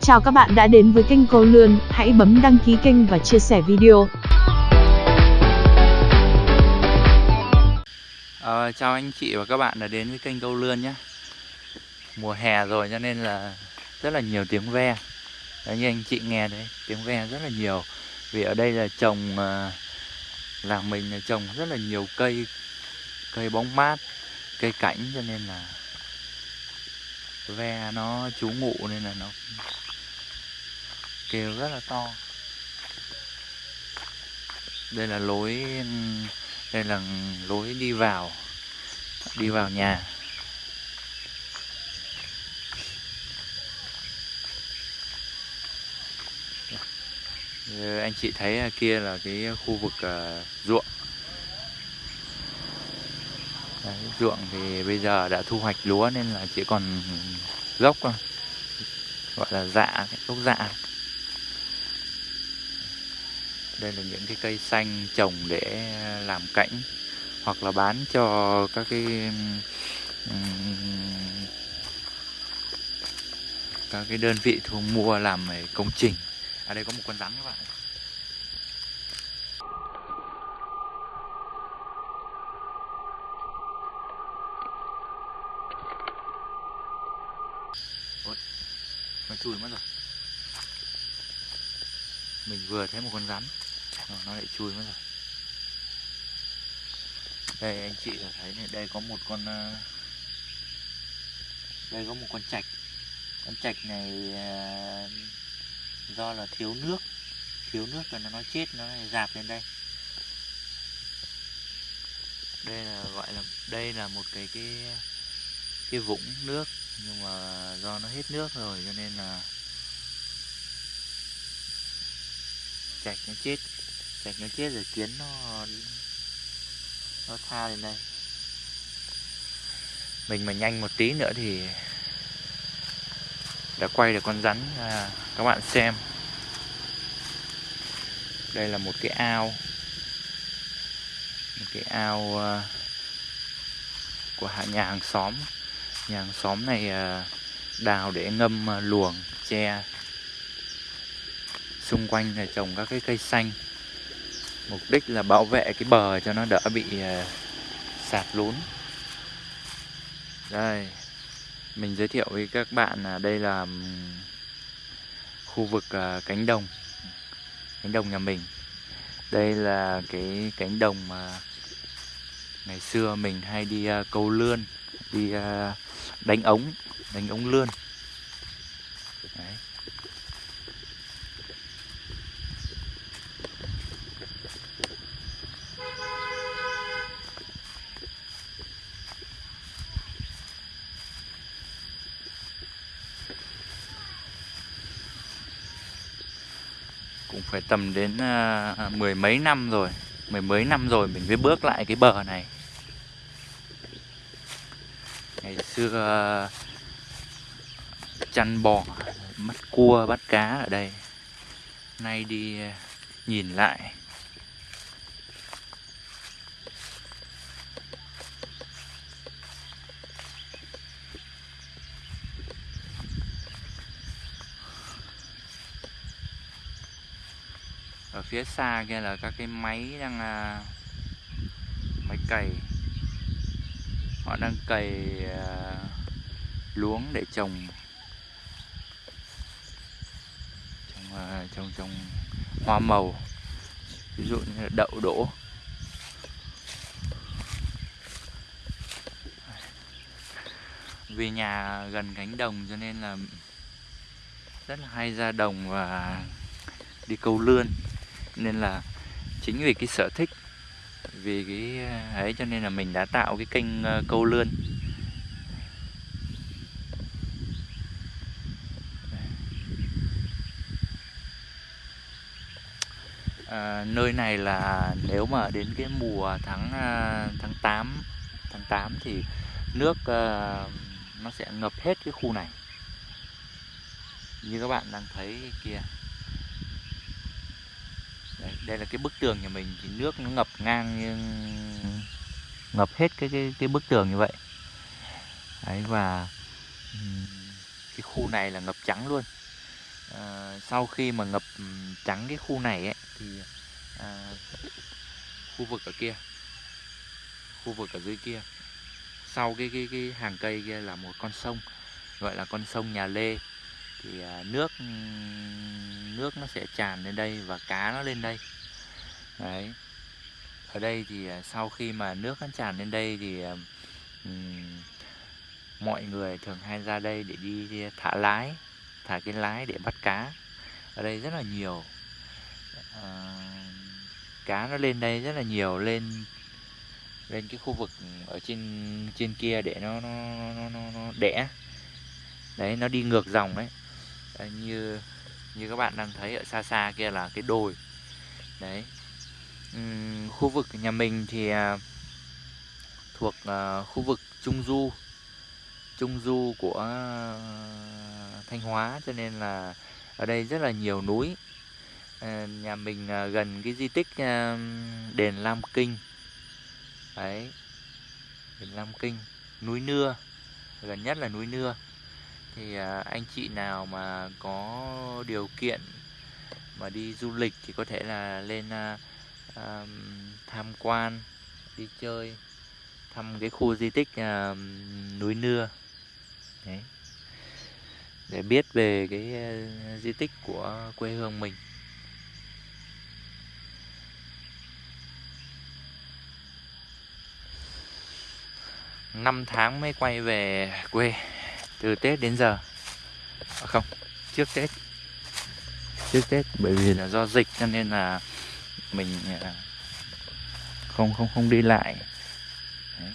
Chào các bạn đã đến với kênh Câu Lươn, hãy bấm đăng ký kênh và chia sẻ video. À, chào anh chị và các bạn đã đến với kênh Câu Lươn nhé. Mùa hè rồi cho nên là rất là nhiều tiếng ve. Đấy như anh chị nghe đấy, tiếng ve rất là nhiều. Vì ở đây là trồng, ờ, làng mình là trồng rất là nhiều cây Cây bóng mát, cây cảnh cho nên là Ve nó trú ngụ nên là nó kêu rất là to. Đây là lối đây là lối đi vào đi vào nhà. Anh chị thấy kia là cái khu vực uh, ruộng. Đấy, ruộng thì bây giờ đã thu hoạch lúa nên là chỉ còn gốc thôi. Gọi là dạ gốc dạ đây là những cái cây xanh trồng để ờ, làm cảnh hoặc là bán cho các cái các cái đơn vị thu mua làm công trình. Ở à, đây có một con rắn các bạn Ôi, nó chui mất rồi. Mình vừa thấy một con rắn nó lại chui mất rồi. Đây, anh chị thấy này, đây có một con ờ, đây có một con trạch con trạch này ờ, do là thiếu nước. Thiếu nước rồi nó chết, nó lại dạp lên đây. Đây là, gọi là, đây là một cái cái cái vũng nước, nhưng mà do nó hết nước rồi, cho nên là chạch nó chết sạch nó chết rồi kiến nó nó tha lên đây mình mà nhanh một tí nữa thì đã quay được con rắn à, các bạn xem. Đây là một cái ao. Một cái ao uh, của nhà hàng xóm. Nhà hàng xóm này uh, đào để ngâm uh, luồng tre xung quanh là trồng các cái cây xanh mục đích là bảo vệ cái bờ cho nó đỡ bị ờ, sạt lún. Đây, mình giới thiệu với các bạn là đây là khu vực ờ, cánh đồng cánh đồng nhà mình. Đây là cái cánh đồng mà ngày xưa mình hay đi ờ, câu lươn, đi đánh ống đánh ống lươn. Tầm đến uh, mười mấy năm rồi mười mấy năm rồi mình mới bước lại cái bờ này. Ngày xưa uh, chăn bò bắt cua bắt cá ở đây. Nay đi uh, nhìn lại. Phía xa kia là các cái máy đang à, máy cày. Họ đang cày à, luống để trồng. Trồng à, trồng trồng hoa màu. Ví dụ như là đậu đỗ. Vì nhà gần cánh đồng cho nên là rất là hay ra đồng và đi câu lươn nên là chính vì cái sở thích vì cái à, ấy cho nên là mình đã tạo cái kênh ờ, câu lươn. À, nơi này là nếu mà đến cái mùa tháng à, tháng 8 tháng 8 thì nước uh, nó sẽ ngập hết cái khu này. Như các bạn đang thấy kia đây là cái bức tường nhà mình thì nước nó ngập ngang nhưng ngập hết cái cái cái bức tường như vậy. Đấy và cái khu này là ngập trắng luôn. À, sau khi mà ngập trắng cái khu này ấy thì à, khu vực ở kia khu vực ở dưới kia sau cái cái cái hàng cây kia là một con sông gọi là con sông nhà lê. Thì à, nước nước nó sẽ tràn lên đây và cá nó lên đây đấy. Ở đây thì à, sau khi mà nước nó tràn lên đây thì um, mọi người thường hay ra đây để đi thả lái thả cái lái để bắt cá. Ở đây rất là nhiều à, cá nó lên đây rất là nhiều lên lên cái khu vực ở trên trên kia để nó nó nó nó, nó đẻ. Đấy nó đi ngược dòng đấy. Đấy, như như các bạn đang thấy ở xa xa kia là cái đồi. Đấy uhm, khu vực nhà mình thì à, thuộc à, khu vực trung du. Trung du của à, thanh hóa cho nên là ở đây rất là nhiều núi. Ờ, nhà mình gần cái di tích đền lam kinh. Đấy đền lam kinh núi nưa gần nhất là núi nưa. Thì à, anh chị nào mà có điều kiện mà đi du lịch thì có thể là lên à, à, tham quan đi chơi thăm cái khu di tích à, núi nưa. Đấy. Để biết về cái uh, di tích của quê hương mình. Năm tháng mới quay về quê từ Tết đến giờ. À không trước Tết. Trước Tết bởi vì là do dịch cho nên là mình à, không không không đi lại. Đấy.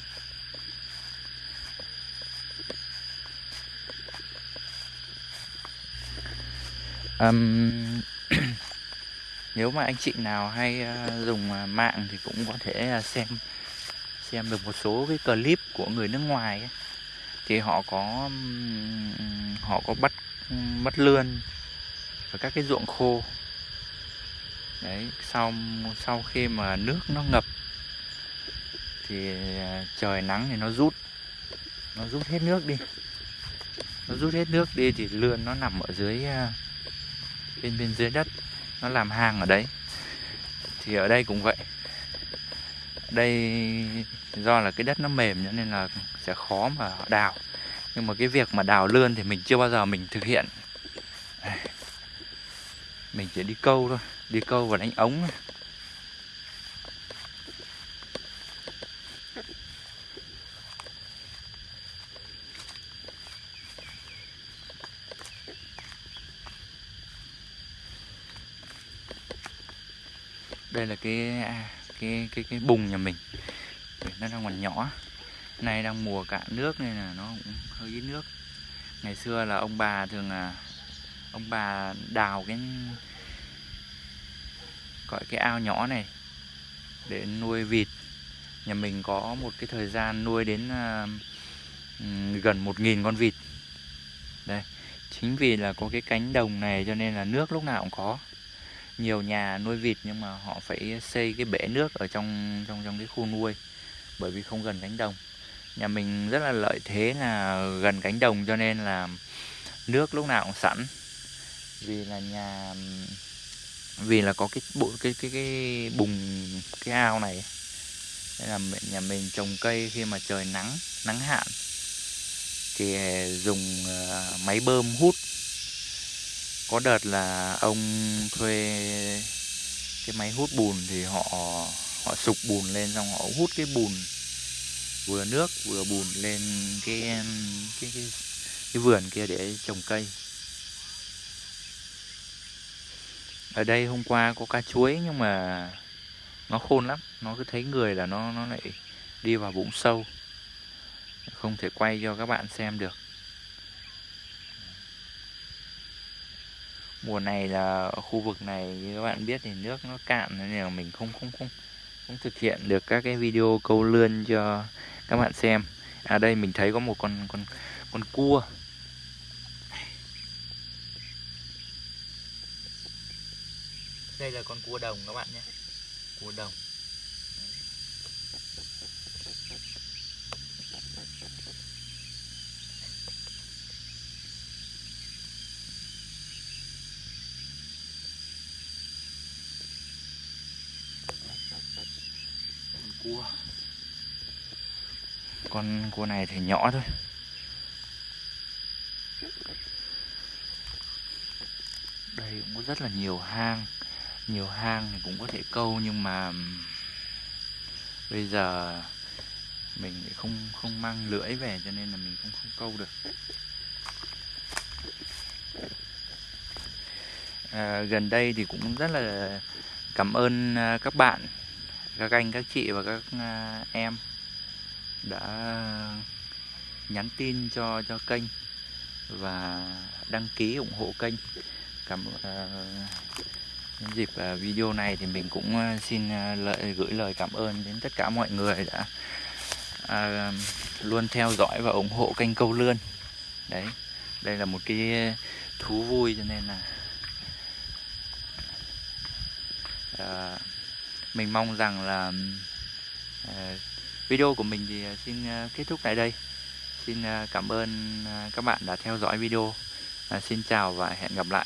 Um, nếu mà anh chị nào hay uh, dùng à, mạng thì cũng có thể uh, xem xem được một số cái clip của người nước ngoài ấy. Thì họ có họ có bắt bắt lươn ở các cái ruộng khô đấy, sau sau khi mà nước nó ngập, thì à, trời nắng thì nó rút. Nó rút hết nước đi. Nó rút hết nước đi thì lươn nó nằm ở dưới à, bên bên dưới đất. Nó làm hang ở đấy. Thì ở đây cũng vậy. Đây do là cái đất nó mềm nên là sẽ khó mà đào. Nhưng mà cái việc mà đào lươn thì mình chưa bao giờ mình thực hiện mình chỉ đi câu thôi, đi câu và đánh ống đây là cái cái cái cái bùng nhà mình. Nó đang còn nhỏ. Nay đang mùa cạn nước nên là nó cũng hơi ít nước. Ngày xưa là ông bà thường là ông bà đào cái gọi cái ao nhỏ này để nuôi vịt. Nhà mình có một cái thời gian nuôi đến uh, gần một nghìn con vịt. Đây chính vì là có cái cánh đồng này cho nên là nước lúc nào cũng có. Nhiều nhà nuôi vịt nhưng mà họ phải xây cái bể nước ở trong trong trong cái khu nuôi bởi vì không gần cánh đồng. Nhà mình rất là lợi thế là gần cánh đồng cho nên là nước lúc nào cũng sẵn vì là nhà vì là có cái bộ cái cái cái bùng cái ao này. Đây là nhà mình trồng cây khi mà trời nắng nắng hạn. Thì ờ, dùng ờ, máy bơm hút. Có đợt là ông thuê cái máy hút bùn thì họ họ sục bùn lên xong họ hút cái bùn vừa nước vừa bùn lên cái cái cái, cái vườn kia để trồng cây. Ở đây hôm qua có cá chuối nhưng mà nó khôn lắm. Nó cứ thấy người là nó nó lại đi vào bụng sâu. Không thể quay cho các bạn xem được. Mùa này là khu vực này, như các bạn biết thì nước nó cạn nên là mình không không không không thực hiện được các cái video câu lươn cho các bạn xem. À đây mình thấy có một con con con cua. đây là con cua đồng các bạn nhé. Cua đồng. Con cua. Con cua này thì nhỏ thôi. Đây cũng có rất là nhiều hang nhiều hang thì cũng có thể câu nhưng mà bây giờ mình không không mang lưỡi về cho nên là mình cũng không câu được. À, gần đây thì cũng rất là cảm ơn à, các bạn các anh các chị và các à, em đã nhắn tin cho cho kênh và đăng ký ủng hộ kênh. Cảm uh, dịp à, video này thì mình cũng à, xin à, lợi gửi lời cảm ơn đến tất cả mọi người đã à, luôn theo dõi và ủng hộ kênh câu lươn. Đấy đây là một cái thú vui cho nên là à, mình mong rằng là à, video của mình thì xin kết thúc tại đây. Xin cảm ơn các bạn đã theo dõi video. Xin chào và hẹn gặp lại.